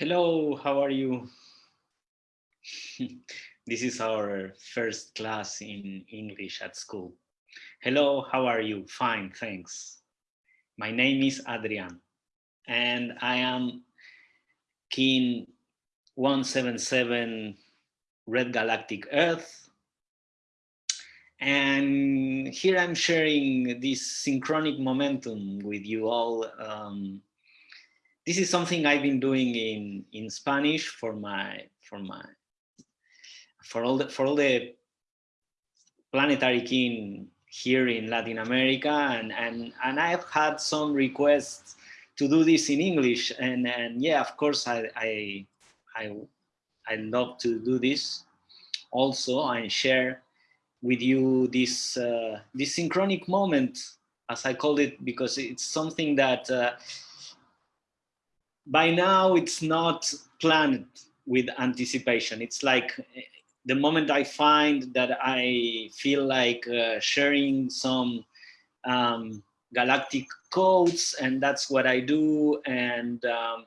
Hello, how are you? this is our first class in English at school. Hello, how are you? Fine, thanks. My name is Adrian and I am Kin 177 Red Galactic Earth. And here I'm sharing this synchronic momentum with you all um, this is something I've been doing in in Spanish for my for my for all the for all the planetary kin here in Latin America and and and I've had some requests to do this in English and and yeah of course I I I, I love to do this. Also and share with you this uh, this synchronic moment as I call it because it's something that uh, by now it's not planned with anticipation. It's like the moment I find that I feel like uh, sharing some um, galactic codes and that's what I do. And um,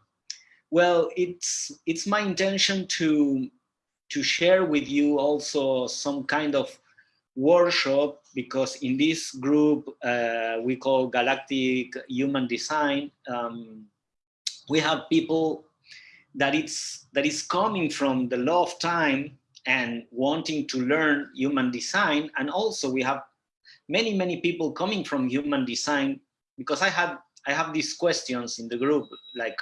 well, it's, it's my intention to, to share with you also some kind of workshop because in this group uh, we call Galactic Human Design, um, we have people that it's that is coming from the law of time and wanting to learn human design. And also we have many many people coming from human design because i had i have these questions in the group. Like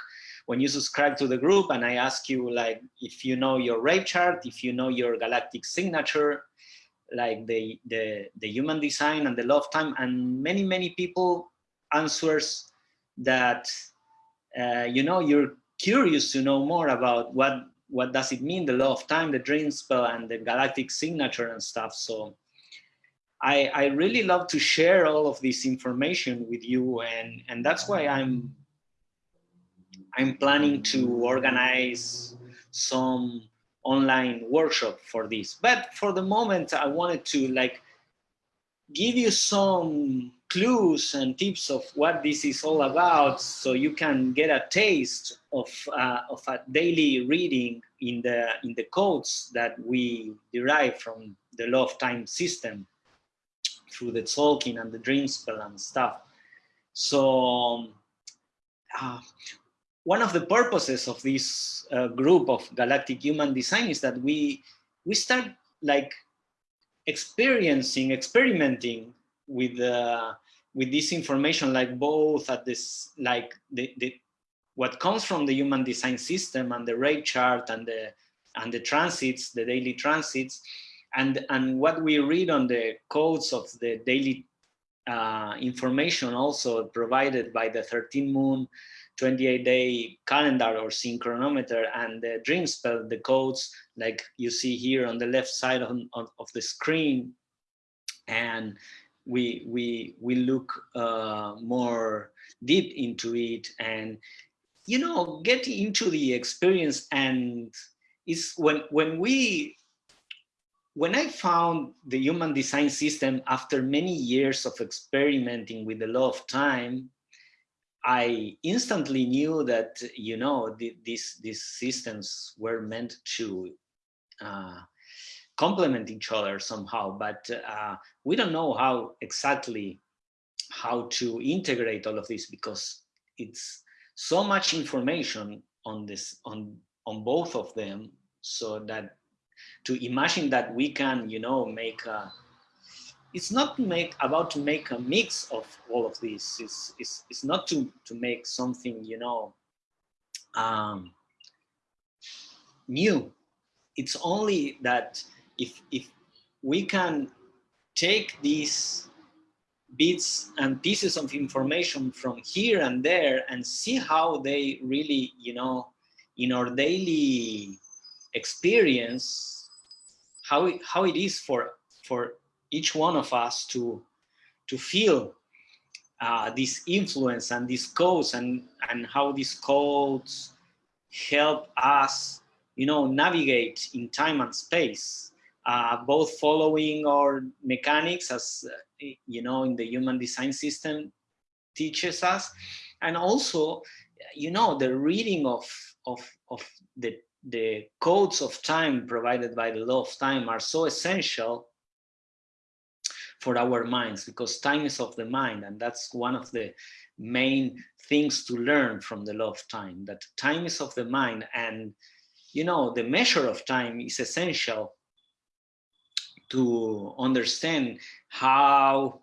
when you subscribe to the group and i ask you like if you know your rave chart if you know your galactic signature like the the the human design and the law of time. And many many people answers that uh, you know, you're curious to know more about what what does it mean, the law of time, the dream spell, and the galactic signature and stuff. So I, I really love to share all of this information with you, and and that's why I'm I'm planning to organize some online workshop for this. But for the moment, I wanted to like give you some clues and tips of what this is all about so you can get a taste of, uh, of a daily reading in the, in the codes that we derive from the law of time system through the Tzolk'in and the dream spell and stuff. So uh, one of the purposes of this uh, group of galactic human design is that we we start like experiencing, experimenting with uh, with this information, like both at this, like the, the what comes from the human design system and the rave chart and the and the transits, the daily transits, and and what we read on the codes of the daily uh, information also provided by the 13 moon 28 day calendar or synchronometer and the dream spell the codes like you see here on the left side of, of the screen. And we we we look uh, more deep into it and you know get into the experience and it's when when we when I found the human design system after many years of experimenting with the law of time, I instantly knew that, you know, the, these, these systems were meant to uh, complement each other somehow, but uh, we don't know how exactly how to integrate all of this because it's so much information on this on on both of them so that to imagine that we can you know make a it's not make about to make a mix of all of this it's it's, it's not to to make something you know um new. It's only that if if we can take these bits and pieces of information from here and there and see how they really you know in our daily experience how it, how it is for for each one of us to to feel uh, this influence and these codes and and how these codes help us you know navigate in time and space uh, both following our mechanics as uh, you know in the human design system teaches us and also you know the reading of of, of the, the codes of time provided by the law of time are so essential for our minds because time is of the mind and that's one of the main things to learn from the law of time that time is of the mind and you know the measure of time is essential to understand how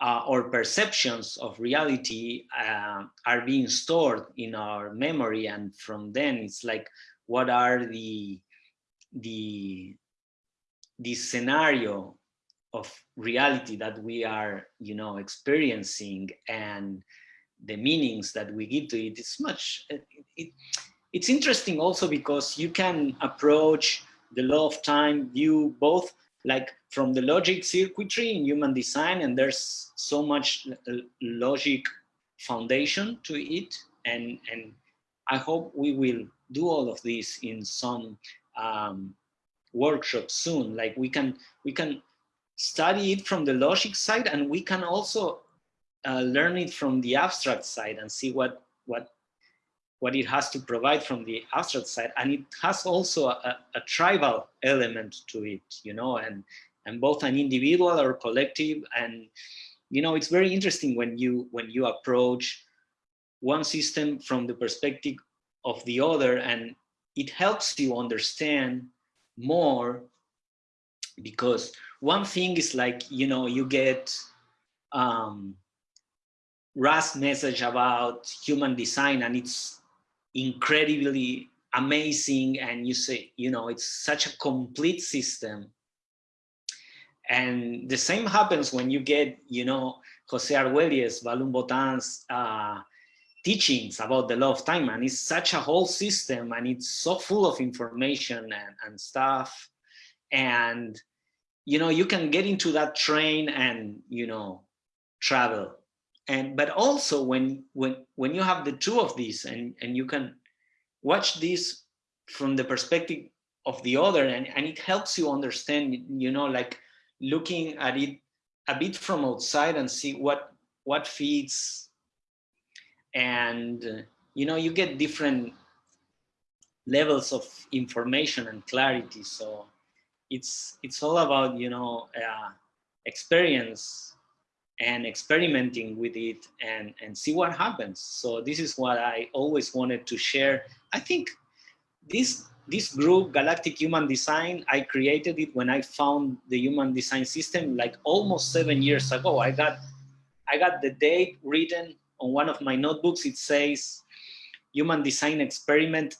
uh, our perceptions of reality uh, are being stored in our memory. And from then it's like what are the the the scenario of reality that we are you know experiencing and the meanings that we give to it? Is much it, it, it's interesting also because you can approach the law of time view both like from the logic circuitry in human design and there's so much logic foundation to it and and i hope we will do all of this in some um, workshop soon. Like we can we can study it from the logic side and we can also uh, learn it from the abstract side and see what what what it has to provide from the abstract side and it has also a, a, tribal element to it you know and and both an individual or collective and you know it's very interesting when you when you approach one system from the perspective of the other and it helps you understand more because one thing is like you know you get um Ra's message about human design and it's incredibly amazing and you say you know it's such a complete system. And the same happens when you get you know Jose Arguelles, Valum Votan's uh, teachings about the law of time and it's such a whole system and it's so full of information and, and stuff. And you know you can get into that train and you know travel and but also when when when you have the two of these and and you can watch this from the perspective of the other and and it helps you understand you know like looking at it a bit from outside and see what what feeds and you know you get different levels of information and clarity. So it's it's all about you know uh, experience and experimenting with it and, and see what happens. So this is what I always wanted to share. I think this, this group, Galactic Human Design, I created it when I found the human design system like almost seven years ago. I got, I got the date written on one of my notebooks. It says human design experiment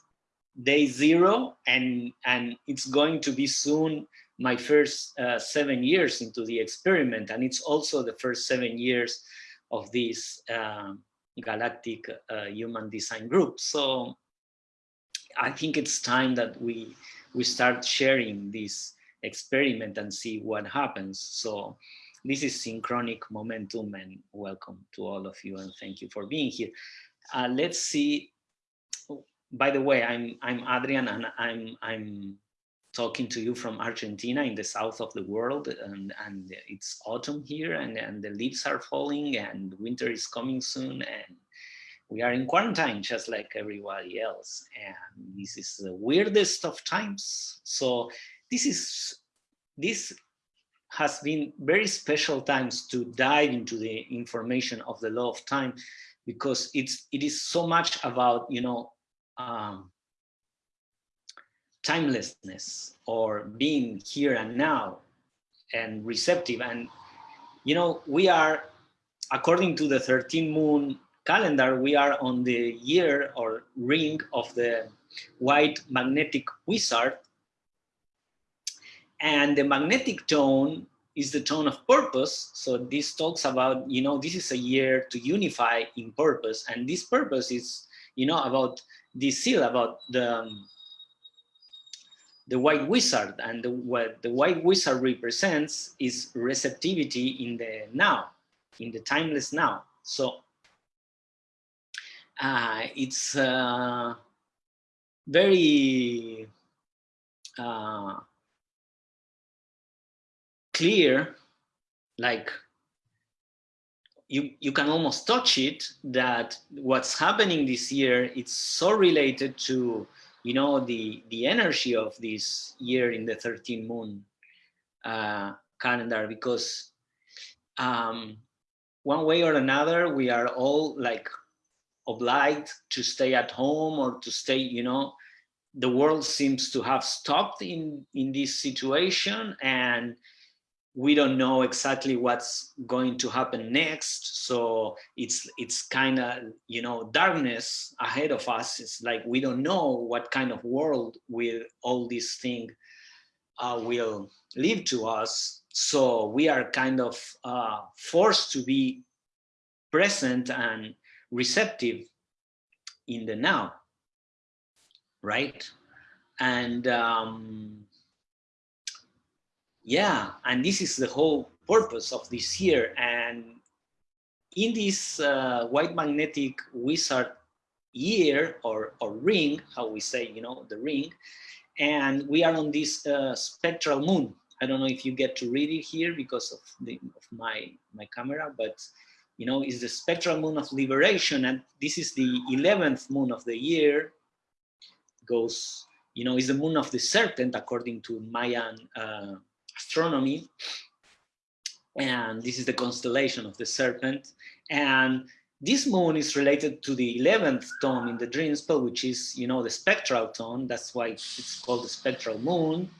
day zero and, and it's going to be soon my first uh, seven years into the experiment, and it's also the first seven years of this um, galactic uh, human design group. So I think it's time that we we start sharing this experiment and see what happens. So this is synchronic momentum and welcome to all of you and thank you for being here. Uh, let's see. By the way, I'm I'm Adrian and I'm I'm talking to you from Argentina in the south of the world and, and it's autumn here and, and the leaves are falling and winter is coming soon and we are in quarantine just like everybody else. And this is the weirdest of times. So this is this has been very special times to dive into the information of the law of time because it's it is so much about you know um, timelessness or being here and now and receptive. And, you know, we are, according to the 13 moon calendar, we are on the year or ring of the white magnetic wizard. And the magnetic tone is the tone of purpose. So this talks about, you know, this is a year to unify in purpose. And this purpose is, you know, about this seal, about the, um, the white wizard and the, what the white wizard represents is receptivity in the now in the timeless now. So uh, it's uh, very uh, clear like you, you can almost touch it that what's happening this year, it's so related to, you know, the, the energy of this year in the 13 moon uh, calendar, because um, one way or another, we are all like obliged to stay at home or to stay, you know, the world seems to have stopped in, in this situation and we don't know exactly what's going to happen next. So it's it's kind of you know darkness ahead of us. It's like we don't know what kind of world will all these things uh, will leave to us. So we are kind of uh, forced to be present and receptive in the now right? And um, yeah, and this is the whole purpose of this year. And in this uh, white magnetic wizard year or, or ring, how we say, you know, the ring, and we are on this uh, spectral moon. I don't know if you get to read it here because of, the, of my, my camera, but you know, it's the spectral moon of liberation. And this is the 11th moon of the year, goes, you know, is the moon of the serpent according to Mayan uh, astronomy. And this is the constellation of the serpent. And this moon is related to the 11th tone in the dream spell, which is, you know, the spectral tone. That's why it's called the spectral moon.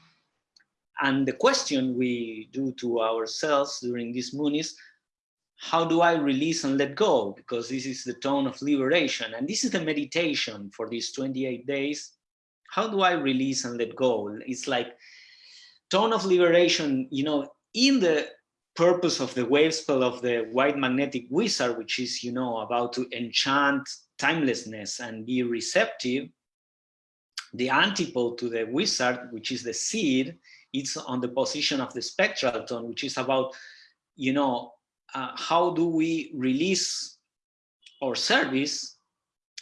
And the question we do to ourselves during this moon is, how do I release and let go? Because this is the tone of liberation. And this is the meditation for these 28 days. How do I release and let go? It's like tone of liberation, you know, in the purpose of the wave spell of the white magnetic wizard, which is, you know, about to enchant timelessness and be receptive, the antipole to the wizard, which is the seed, it's on the position of the spectral tone, which is about, you know, uh, how do we release our service?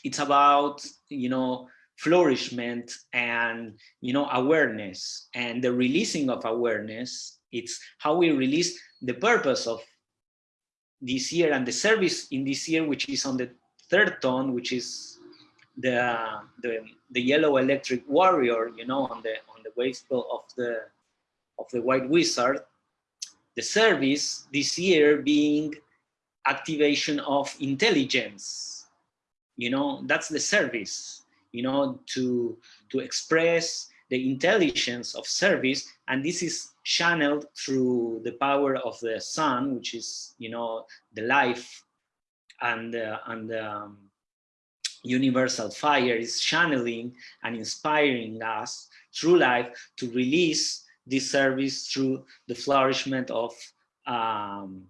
It's about, you know, flourishment and you know awareness. And the releasing of awareness it's how we release the purpose of this year and the service in this year which is on the third tone which is the the, the yellow electric warrior you know on the on the waist of the of the white wizard. The service this year being activation of intelligence. You know that's the service you know, to, to express the intelligence of service. And this is channeled through the power of the sun, which is, you know, the life and, uh, and um, universal fire is channeling and inspiring us through life to release this service through the flourishment of um,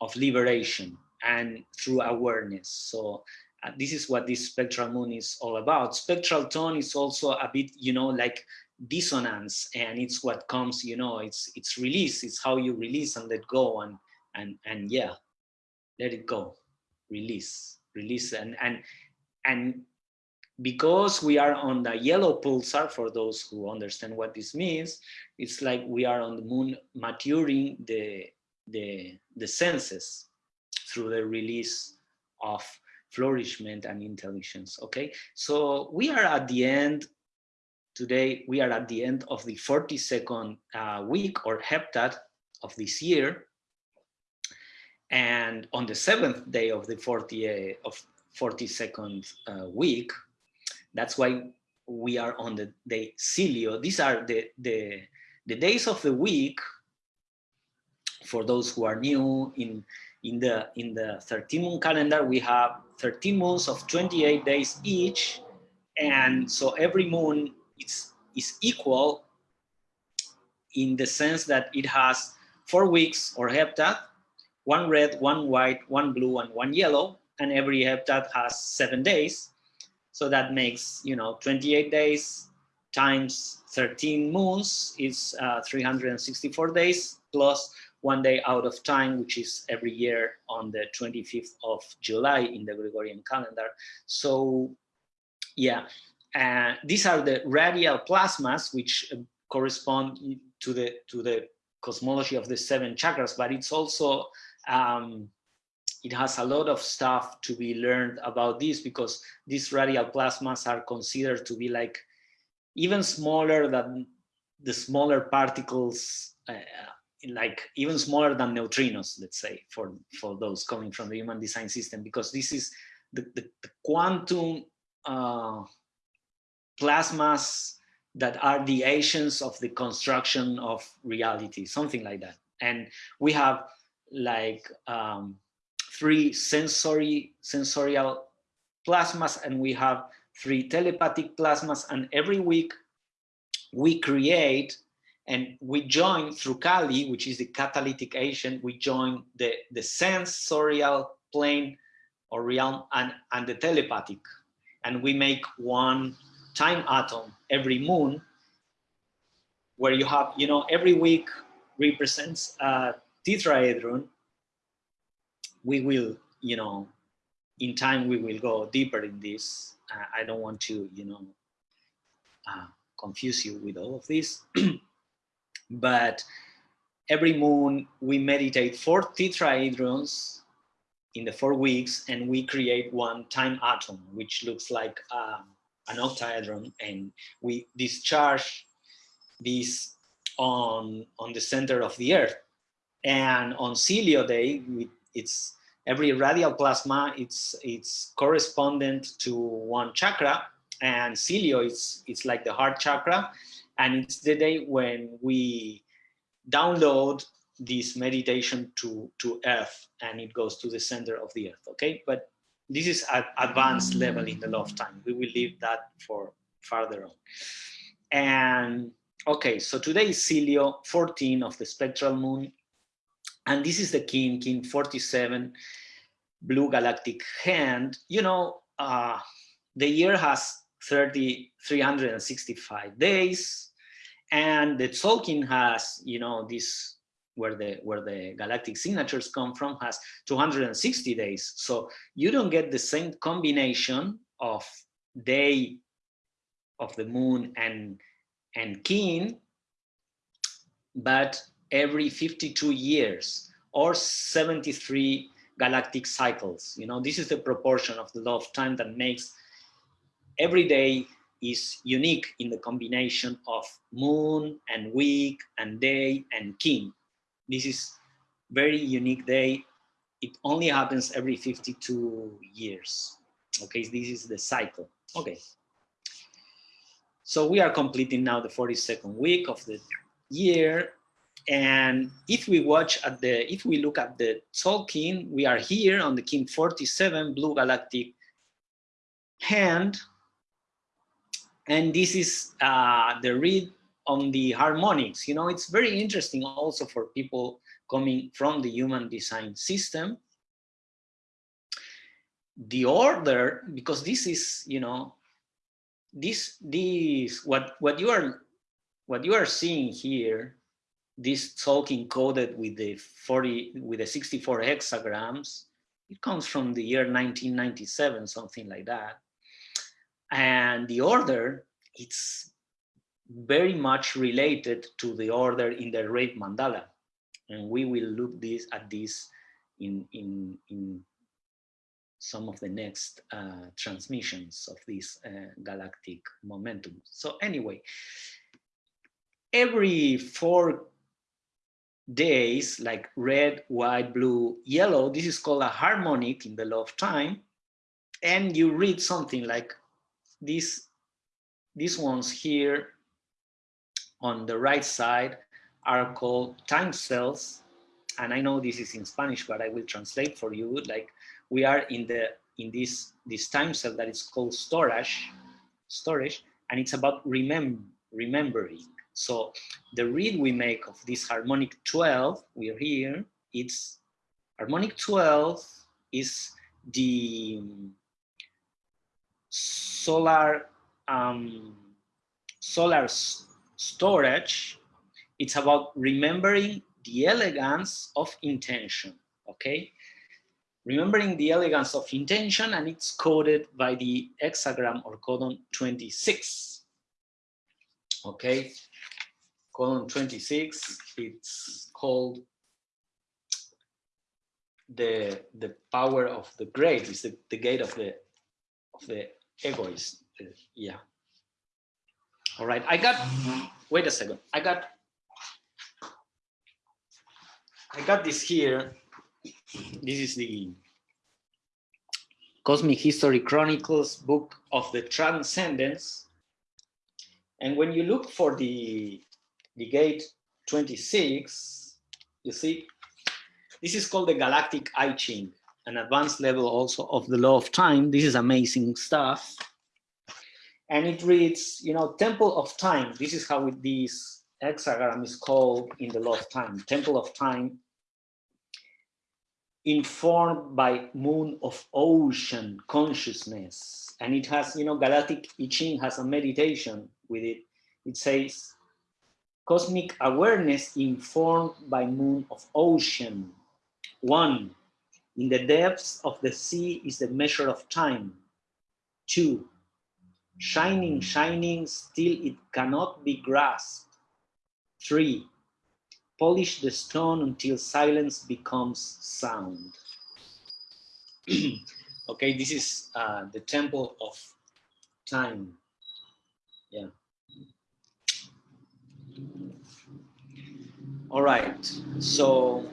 of liberation and through awareness. So Uh, this is what this spectral moon is all about. Spectral tone is also a bit, you know, like dissonance and it's what comes, you know, it's it's release, it's how you release and let go and and and yeah, let it go, release, release and and and because we are on the yellow pulsar, for those who understand what this means, it's like we are on the moon maturing the the the senses through the release of flourishment and intelligence okay so we are at the end today we are at the end of the 42nd uh, week or heptad of this year and on the seventh day of the 40 uh, of 42nd uh, week that's why we are on the day Silio. These are the, the, the days of the week for those who are new in in the in the 13 moon calendar we have 13 moons of 28 days each. And so every moon is is equal in the sense that it has four weeks or heptad one red one white one blue and one yellow. And every heptad has seven days. So that makes you know 28 days times 13 moons is uh, 364 days plus one day out of time, which is every year on the 25th of July in the Gregorian calendar. So yeah, uh, these are the radial plasmas, which uh, correspond to the, to the cosmology of the seven chakras, but it's also, um, it has a lot of stuff to be learned about this because these radial plasmas are considered to be like even smaller than the smaller particles, uh, like even smaller than neutrinos, let's say, for, for those coming from the human design system, because this is the, the, the quantum uh, plasmas that are the agents of the construction of reality, something like that. And we have like um, three sensory sensorial plasmas and we have three telepathic plasmas and every week we create and we join through Kali, which is the catalytic agent, we join the, the sensorial plane or realm and, and the telepathic. And we make one time atom every moon where you have, you know, every week represents a tetrahedron. We will, you know, in time we will go deeper in this. Uh, I don't want to, you know, uh, confuse you with all of this. but every moon we meditate four tetrahedrons in the four weeks and we create one time atom, which looks like um, an octahedron. And we discharge this on, on the center of the earth. And on Silio Day, we, it's every radial plasma, it's, it's correspondent to one chakra. And Silio is it's like the heart chakra and it's the day when we download this meditation to to earth and it goes to the center of the earth okay? But this is at advanced level in the law of time. We will leave that for further on. And okay so today is Silio 14 of the spectral moon. And this is the Kin, Kin 47 blue galactic hand. You know uh the year has 30, 365 days. And the Tzolk'in has, you know, this where the where the galactic signatures come from has 260 days. So you don't get the same combination of day of the moon and and kin, but every 52 years or 73 galactic cycles. You know, this is the proportion of the law of time that makes every day is unique in the combination of moon and week and day and kin. This is very unique day. It only happens every 52 years. Okay, this is the cycle. Okay. So we are completing now the 42nd week of the year. And if we watch at the, if we look at the Tzolk'in, we are here on the Kin 47 Blue Galactic hand and this is uh, the read on the harmonics. You know, it's very interesting also for people coming from the human design system. The order, because this is, you know, this, this, what, what you are, what you are seeing here, this talking coded with the 40, with the 64 hexagrams, it comes from the year 1997, something like that and the order it's very much related to the order in the rave mandala. And we will look this at this in in in some of the next uh, transmissions of this uh, galactic momentum. So anyway every four days like red white blue yellow this is called a harmonic in the law of time. And you read something like these, these ones here on the right side are called time cells. And I know this is in Spanish, but I will translate for you. Like we are in the in this this time cell that is called storage, storage, and it's about remember remembering. So the read we make of this harmonic 12, we're here, it's harmonic 12 is the solar um, solar storage, it's about remembering the elegance of intention, okay? Remembering the elegance of intention and it's coded by the hexagram or codon 26, okay? Codon 26, it's called the the power of the great is the, the gate of the of the egoist. Yeah. All right i got wait a second. I got i got this here. This is the cosmic history chronicles book of the transcendence. And when you look for the the gate 26 you see this is called the Galactic I Ching, an advanced level also of the law of time. This is amazing stuff. And it reads, you know, Temple of Time. This is how it, this hexagram is called in the law of time. Temple of Time, informed by moon of ocean consciousness. And it has, you know, Galactic I Ching has a meditation with it. It says, cosmic awareness informed by moon of ocean one, in the depths of the sea is the measure of time. Two, shining, shining, still it cannot be grasped. Three, polish the stone until silence becomes sound. okay, this is uh, the temple of time. Yeah. All right, so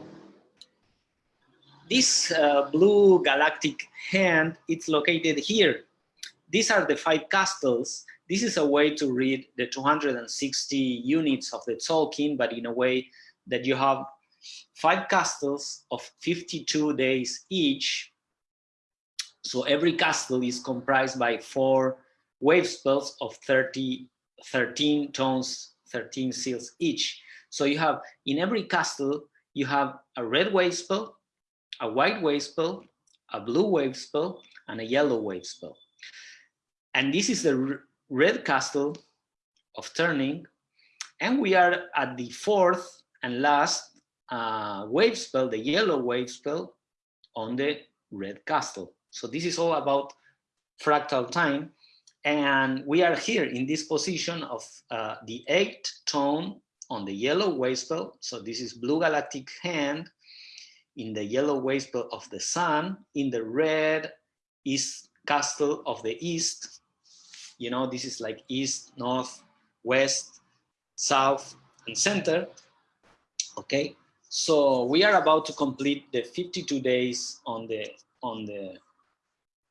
this uh, blue galactic hand, it's located here. These are the five castles. This is a way to read the 260 units of the Tzolk'in, but in a way that you have five castles of 52 days each. So every castle is comprised by four wave spells of 30, 13 tones, 13 seals each. So you have, in every castle, you have a red wave spell, a white wave spell, a blue wave spell, and a yellow wave spell. And this is the red castle of turning. And we are at the fourth and last uh, wave spell, the yellow wave spell on the red castle. So this is all about fractal time. And we are here in this position of uh, the eighth tone on the yellow wave spell. So this is blue galactic hand in the yellow waste of the sun, in the red east castle of the east. You know, this is like east, north, west, south, and center. Okay, so we are about to complete the 52 days on the on the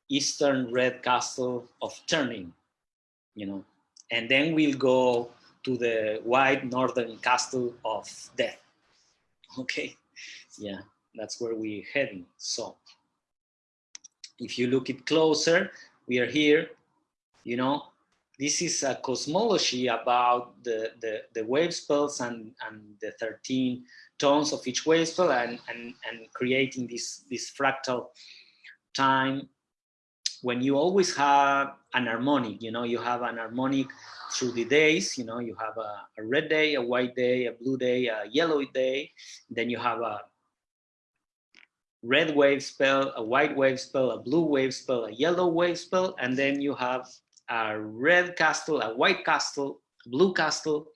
eastern red castle of turning, you know, and then we'll go to the white northern castle of death. Okay, yeah that's where we're heading. So if you look it closer, we are here, you know, this is a cosmology about the, the, the wave spells and, and the 13 tones of each wave spell and, and, and creating this, this fractal time when you always have an harmonic, you know, you have an harmonic through the days, you know, you have a, a red day, a white day, a blue day, a yellow day, then you have a, red wave spell, a white wave spell, a blue wave spell, a yellow wave spell, and then you have a red castle, a white castle, blue castle,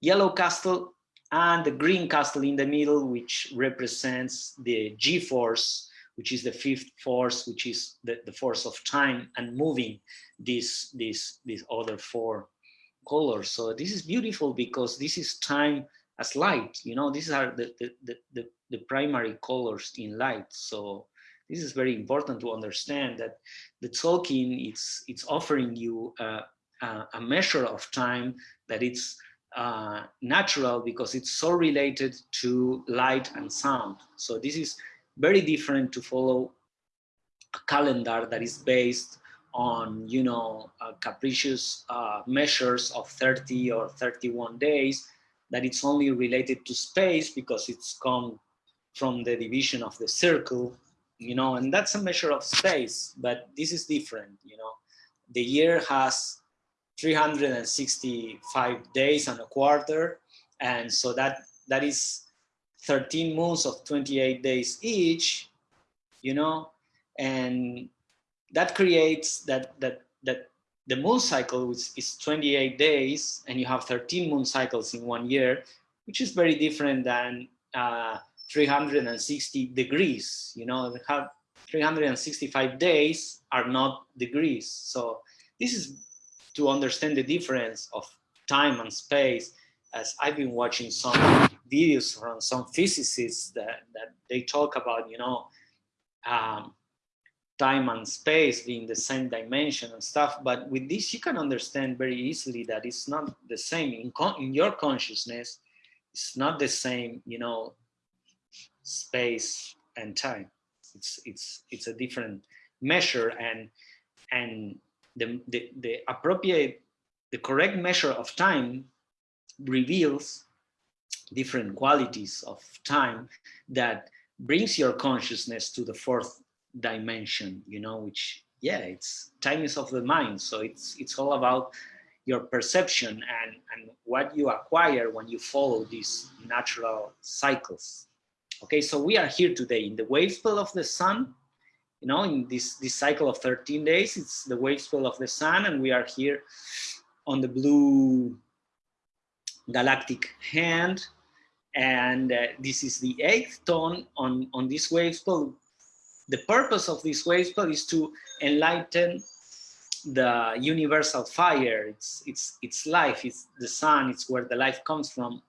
yellow castle, and the green castle in the middle, which represents the G-force, which is the fifth force, which is the, the force of time and moving these, these, these other four colors. So this is beautiful because this is time as light, you know, these are the, the, the, the primary colors in light. So this is very important to understand that the Tzolk'in it's it's offering you a measure of time that it's uh, natural because it's so related to light and sound. So this is very different to follow a calendar that is based on you know uh, capricious uh, measures of 30 or 31 days that it's only related to space because it's come from the division of the circle, you know, and that's a measure of space, but this is different, you know. The year has 365 days and a quarter, and so that that is 13 moons of 28 days each, you know, and that creates that that that the moon cycle which is 28 days and you have 13 moon cycles in one year, which is very different than uh, 360 degrees, you know, have 365 days are not degrees. So this is to understand the difference of time and space as I've been watching some videos from some physicists that, that they talk about, you know, um, time and space being the same dimension and stuff. But with this, you can understand very easily that it's not the same in, in your consciousness. It's not the same, you know, space and time. It's it's it's a different measure, and and the the, the appropriate, the correct measure of time reveals different qualities of time that brings your consciousness to the fourth dimension you know which yeah it's time is of the mind so it's it's all about your perception and and what you acquire when you follow these natural cycles okay so we are here today in the wave spell of the sun you know in this this cycle of 13 days it's the wave spell of the sun and we are here on the blue galactic hand and uh, this is the eighth tone on on this wave spell the purpose of this wave spell is to enlighten the universal fire. It's it's it's life. It's the sun. It's where the life comes from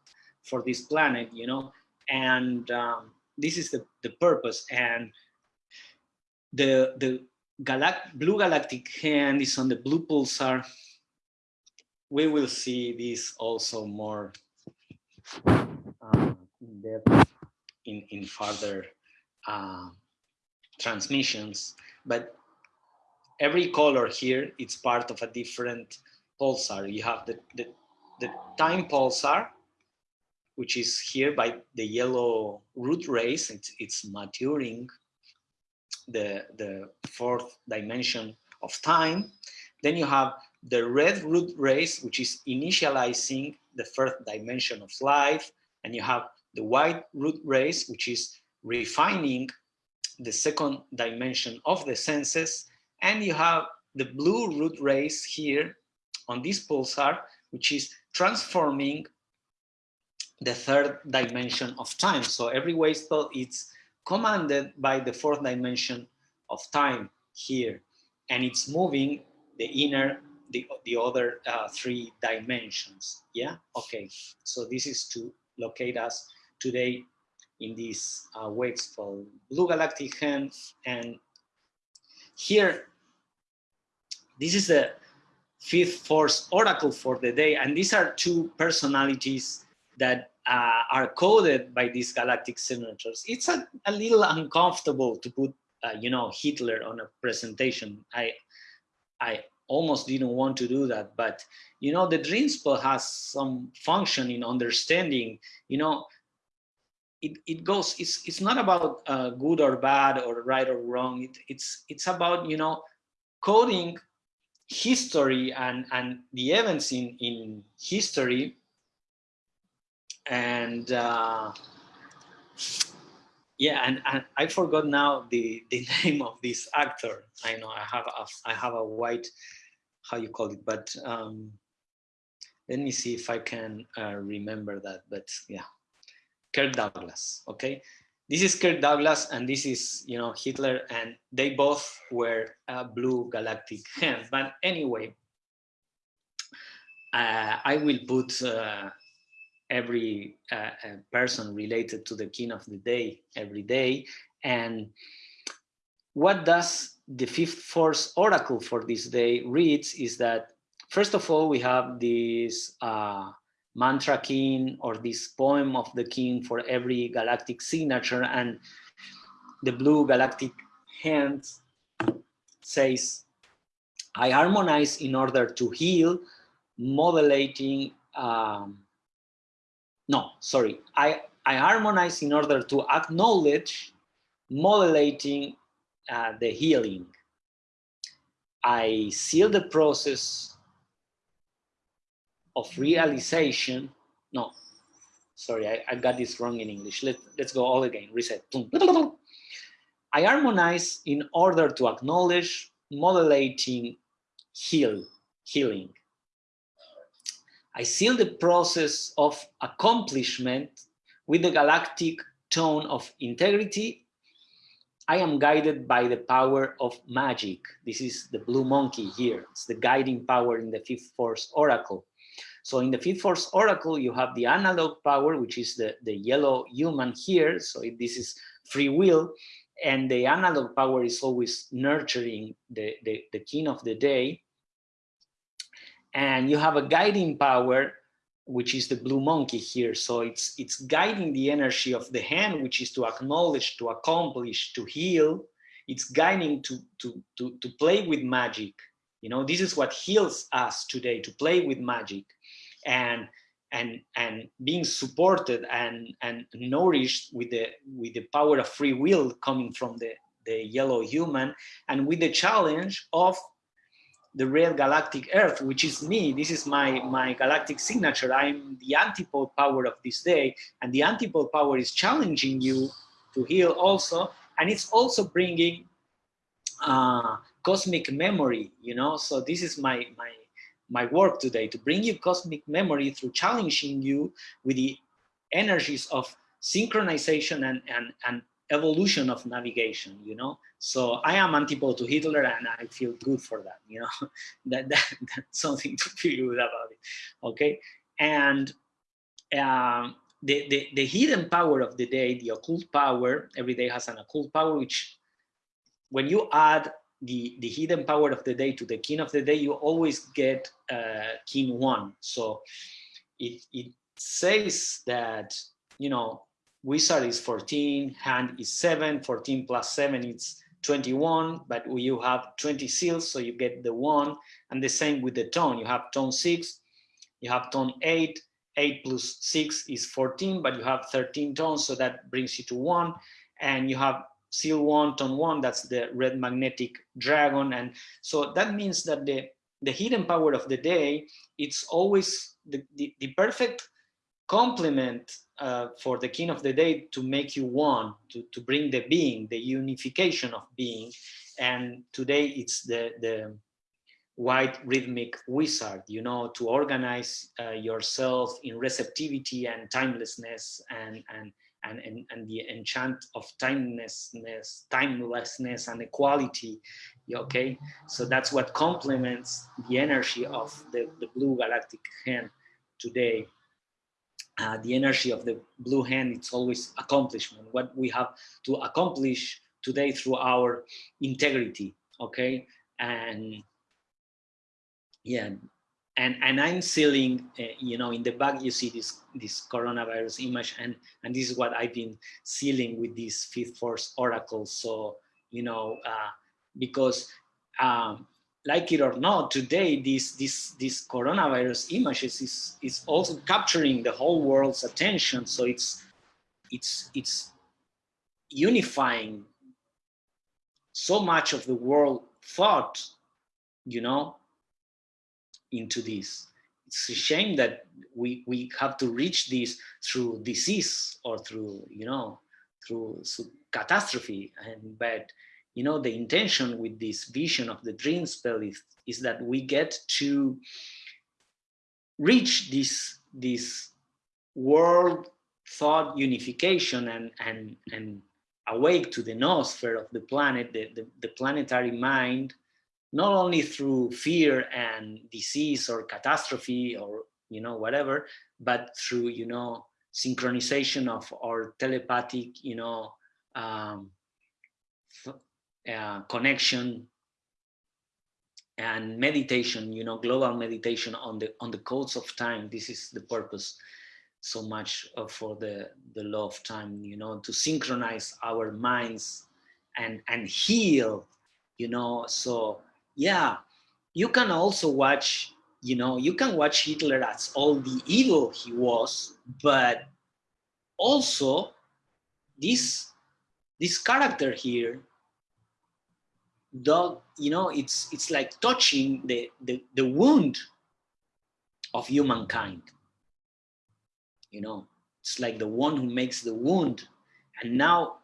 for this planet. You know, and um, this is the the purpose. And the the galact blue galactic hand is on the blue pulsar. We will see this also more um, in depth in in further. Uh, transmissions, but every color here, it's part of a different pulsar. You have the, the, the time pulsar, which is here by the yellow root race, it's, it's maturing the, the fourth dimension of time. Then you have the red root race, which is initializing the first dimension of life. And you have the white root race, which is refining the second dimension of the senses, and you have the blue root race here on this pulsar, which is transforming the third dimension of time. So every wave spell is commanded by the fourth dimension of time here, and it's moving the inner, the, the other uh, three dimensions. Yeah, okay. So this is to locate us today in this uh, blue galactic hands. And here, this is the fifth force oracle for the day. And these are two personalities that uh, are coded by these galactic signatures. It's a, a little uncomfortable to put, uh, you know, Hitler on a presentation. I, I almost didn't want to do that, but you know, the dream spell has some function in understanding, you know, it, it goes it's it's not about uh, good or bad or right or wrong it, it's it's about you know coding history and and the events in in history and uh, yeah and, and i forgot now the the name of this actor i know i have a i have a white how you call it but um let me see if i can uh, remember that but yeah Kirk Douglas, okay? This is Kirk Douglas and this is, you know, Hitler and they both were a blue galactic hand. But anyway, uh, I will put uh, every uh, uh, person related to the kin of the day every day. And what does the fifth force oracle for this day reads is that, first of all, we have this uh, mantra kin or this poem of the kin for every galactic signature and the blue galactic hand says i harmonize in order to heal modulating um, no sorry i i harmonize in order to acknowledge modulating uh, the healing i seal the process of realization. No, sorry, I, I got this wrong in English. Let, let's go all again, reset. I harmonize in order to acknowledge modulating heal, healing. I seal the process of accomplishment with the galactic tone of integrity, I am guided by the power of magic. This is the blue monkey here. It's the guiding power in the fifth force oracle. So in the fifth force oracle, you have the analog power, which is the, the yellow human here. So this is free will. And the analog power is always nurturing the, the, the kin of the day. And you have a guiding power, which is the blue monkey here. So it's, it's guiding the energy of the hand, which is to acknowledge, to accomplish, to heal. It's guiding to, to, to, to play with magic. You know, this is what heals us today, to play with magic and and and being supported and and nourished with the with the power of free will coming from the the yellow human and with the challenge of the red galactic earth which is me. This is my my galactic signature. I'm the antipode power of this day and the antipode power is challenging you to heal also and it's also bringing uh cosmic memory you know? So this is my my my work today to bring you cosmic memory through challenging you with the energies of synchronization and, and, and evolution of navigation, you know? So I am antipode to Hitler and I feel good for that, you know? that, that, That's something to feel good about it, okay? And um, the, the, the hidden power of the day, the occult power, every day has an occult power, which when you add the, the hidden power of the day to the kin of the day, you always get uh, kin one. So it, it says that, you know, wizard is 14, hand is seven, 14 plus seven is 21, but you have 20 seals, so you get the one, and the same with the tone. You have tone six, you have tone eight, eight plus six is 14, but you have 13 tones, so that brings you to one, and you have seal one, tone one, that's the red magnetic dragon. And so that means that the, the hidden power of the day, it's always the, the, the perfect complement uh, for the kin of the day to make you one, to, to bring the being, the unification of being. And today it's the, the white rhythmic wizard, you know, to organize uh, yourself in receptivity and timelessness and, and and, and, and the enchant of timelessness, timelessness and equality, okay? So that's what complements the energy of the, the blue galactic hand today. Uh, the energy of the blue hand, it's always accomplishment, what we have to accomplish today through our integrity, okay? And yeah, and and i'm sealing uh, you know in the back you see this this coronavirus image and and this is what i've been sealing with this fifth force oracle so you know uh, because um, like it or not today this this this coronavirus images is is also capturing the whole world's attention so it's it's it's unifying so much of the world thought you know into this. It's a shame that we, we have to reach this through disease or through, you know, through catastrophe. And but, you know, the intention with this vision of the Dreamspell is, is that we get to reach this, this world thought unification and, and, and awake to the noosphere of the planet, the, the, the planetary mind, not only through fear and disease or catastrophe or you know whatever but through you know synchronization of our telepathic you know um, uh, connection and meditation you know global meditation on the on the codes of time. This is the purpose so much for the the law of time you know to synchronize our minds and and heal you know. So yeah, you can also watch, you know, you can watch Hitler as all the evil he was, but also this this character here dog you know it's it's like touching the, the the wound of humankind you know it's like the one who makes the wound and now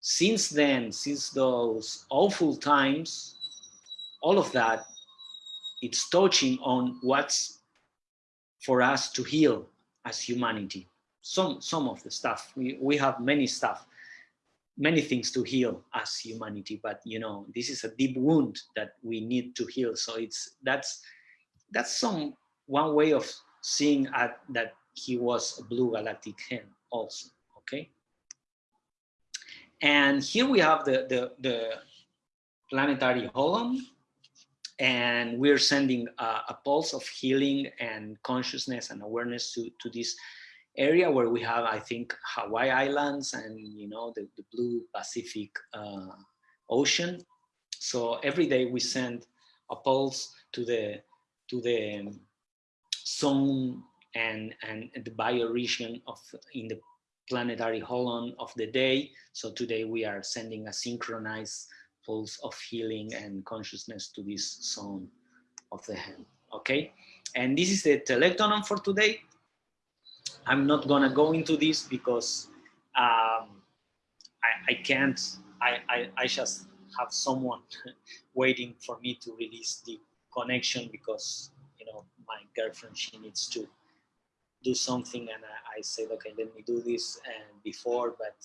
since then since those awful times all of that, it's touching on what's for us to heal as humanity. some some of the stuff. We we have many stuff, many things to heal as humanity. But you know, this is a deep wound that we need to heal. So it's that's that's some one way of seeing at, that he was a blue galactic hen also. Okay. And here we have the the, the planetary holon and we're sending a, a, pulse of healing and consciousness and awareness to, to this area where we have, I think, Hawaii Islands and, you know, the, the blue Pacific uh, Ocean. So every day we send a pulse to the, to the zone and, and the bioregion of in the planetary holon of the day. So today we are sending a synchronized pulse of healing and consciousness to this zone of the hand. Okay, and this is the telektonon for today. I'm not gonna go into this because um, I, I, can't. I, I, I just have someone waiting for me to release the connection because you know my girlfriend she needs to do something and I, I said okay let me do this and before but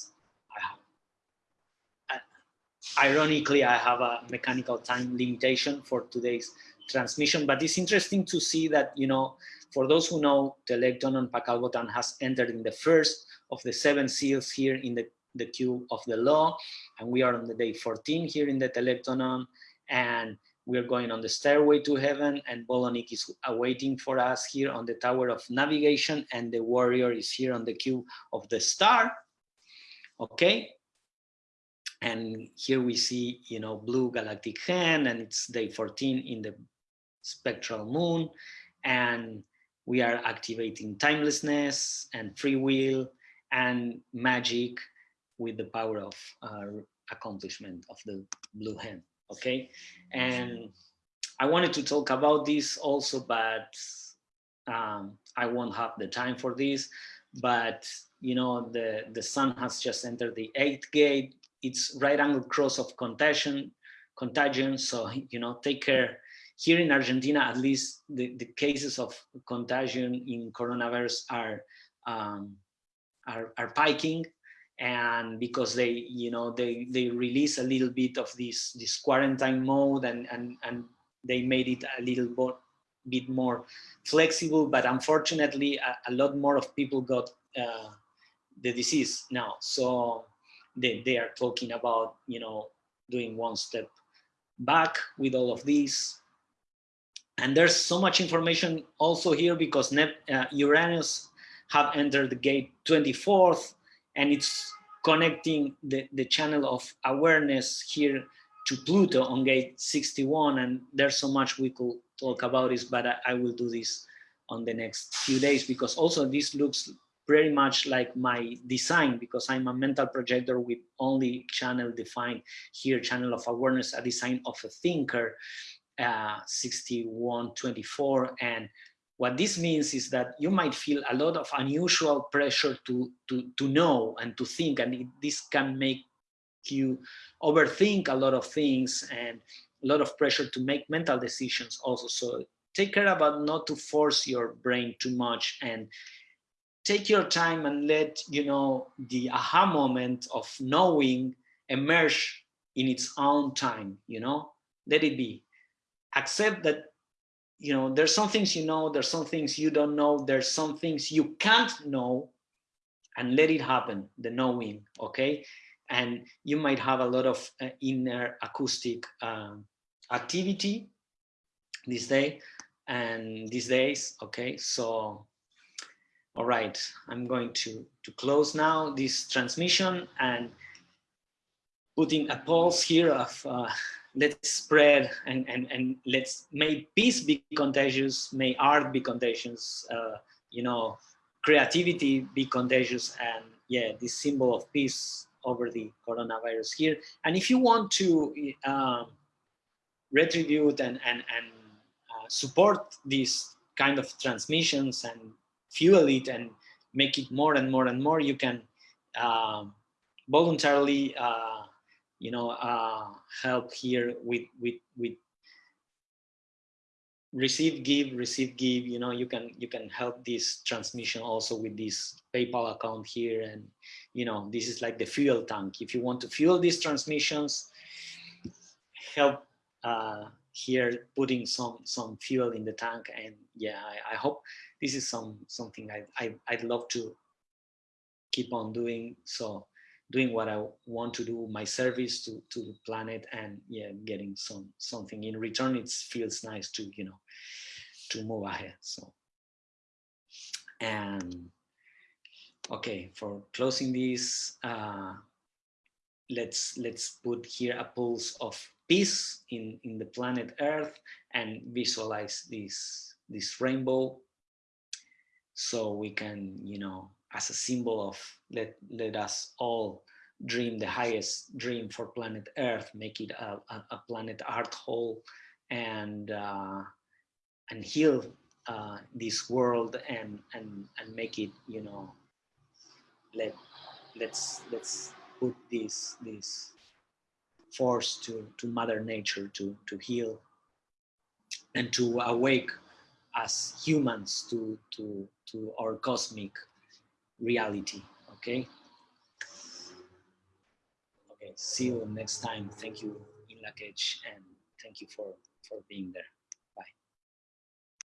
I have ironically, I have a mechanical time limitation for today's transmission, but it's interesting to see that, you know, for those who know, Telektonon Pacalbotan has entered in the first of the seven seals here in the, the cube of the law, and we are on the day 14 here in the Telektonon, and we're going on the stairway to heaven, and Bolon Ik is awaiting for us here on the Tower of Navigation, and the warrior is here on the cube of the star, okay? And here we see, you know, blue galactic hen. And it's day 14 in the spectral moon. And we are activating timelessness and free will and magic with the power of uh, accomplishment of the blue hen, okay? And I wanted to talk about this also, but um, I won't have the time for this, but you know, the, the sun has just entered the eighth gate, it's right angle cross of contagion, contagion. So, you know, take care. Here in Argentina, at least the, the cases of contagion in coronavirus are, um, are, are piking and because they you know they they release a little bit of this this quarantine mode and and and they made it a little bit more flexible. But unfortunately a, a lot more of people got uh, the disease now. So they, they are talking about, you know, doing one step back with all of these. And there's so much information also here because Nep uh, Uranus have entered the gate 24th and it's connecting the, the channel of awareness here to Pluto on gate 61. And there's so much we could talk about this, but I, I will do this on the next few days because also this looks very much like my design because I'm a mental projector with only channel defined here, channel of awareness, a design of a thinker, uh, 6124. And what this means is that you might feel a lot of unusual pressure to, to, to know and to think, and it, this can make you overthink a lot of things and a lot of pressure to make mental decisions also. So take care about not to force your brain too much and take your time and let you know the aha moment of knowing emerge in its own time you know let it be accept that you know there's some things you know there's some things you don't know there's some things you can't know and let it happen the knowing okay? And you might have a lot of uh, inner acoustic um, activity this day and these days okay? So all right, I'm going to, to close now this transmission and putting a pause here of uh, let's spread and, and, and let's may peace be contagious, may art be contagious, uh, you know, creativity be contagious and yeah, this symbol of peace over the coronavirus here. And if you want to um, retribute and, and, and uh, support these kind of transmissions and fuel it and make it more and more and more, you can um, voluntarily, uh, you know, uh, help here with with with receive give receive give you know you can you can help this transmission also with this paypal account here. And you know this is like the fuel tank. If you want to fuel these transmissions help uh here putting some some fuel in the tank. And yeah i, I hope this is some something I, I i'd love to keep on doing. So doing what I want to do, my service to, to the planet and yeah, getting some something in return. It feels nice to, you know, to move ahead. So, and okay, for closing this, uh, let's let's put here a pulse of peace in in the planet Earth and visualize this this rainbow so we can you know as a symbol of let let us all dream the highest dream for planet Earth, make it a, a, a planet art whole, and uh, and heal uh, this world and and and make it you know let let's let's put this this force to to Mother Nature to to heal and to awake as humans to to to our cosmic reality okay. Okay see you next time. Thank you in Lak'ech and thank you for for being there